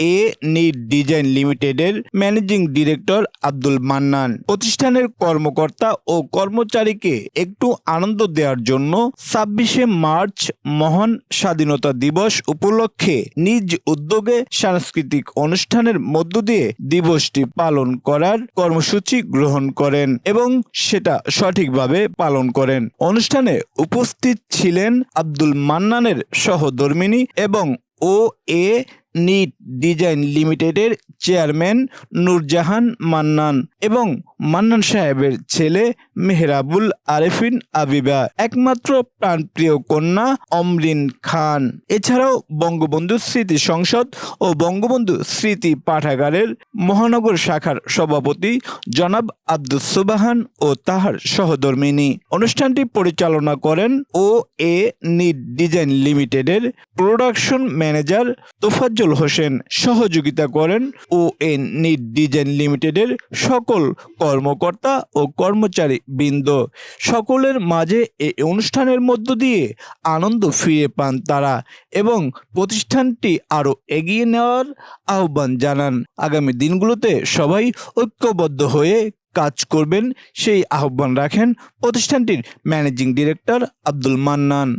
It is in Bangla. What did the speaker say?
এ নিট ডিজাইন লিমিটেডের ম্যানেজিং ডিরেক্টর আব্দুল মান্নান। প্রতিষ্ঠানের কর্মকর্তা ও কর্মচারীকে একটু আনন্দ দেওয়ার জন্য ছাব্বিশে মার্চ মহান স্বাধীনতা দিবস উপলক্ষে নিজ উদ্যোগে সাংস্কৃতিক অনুষ্ঠানের মধ্য দিয়ে দিবসটি পালন করার কর্মসূচি গ্রহণ করেন এবং সেটা সঠিকভাবে পালন করেন। অনুষ্ঠানে উপস্থিত ছিলেন আব্দুল মান্নানের সহধর্মিনী এবং ও এ নিট ডিজাইন লিমিটেডের চেয়ারম্যান নূরজাহান মান্নান এবং মান্নান সাহেবের ছেলে মেহরাবুল আরেফিন আবিবা, একমাত্র প্রাণপ্রিয় কন্যা অমরিন খান। এছাড়াও বঙ্গবন্ধু স্মৃতি সংসদ ও বঙ্গবন্ধু স্মৃতি পাঠাগারের মহানগর শাখার সভাপতি জনাব আব্দুল সুবাহান ও তাহার সহধর্মিনী অনুষ্ঠানটি পরিচালনা করেন ও এ নিট ডিজাইন লিমিটেডের প্রোডাকশন ম্যানেজার তোফাজ্জল হোসেন। সহযোগিতা করেন এন নিট ডিজাইন লিমিটেডের সকল কর্মকর্তা ও কর্মচারী বৃন্দ। সকলের মাঝে এই অনুষ্ঠানের মধ্য দিয়ে আনন্দ ফিরে পান তারা এবং প্রতিষ্ঠানটি আরও এগিয়ে নেওয়ার আহ্বান জানান। আগামী দিনগুলোতে সবাই ঐক্যবদ্ধ হয়ে কাজ করবেন, সেই আহ্বান রাখেন প্রতিষ্ঠানটির ম্যানেজিং ডিরেক্টর আব্দুল মান্নান।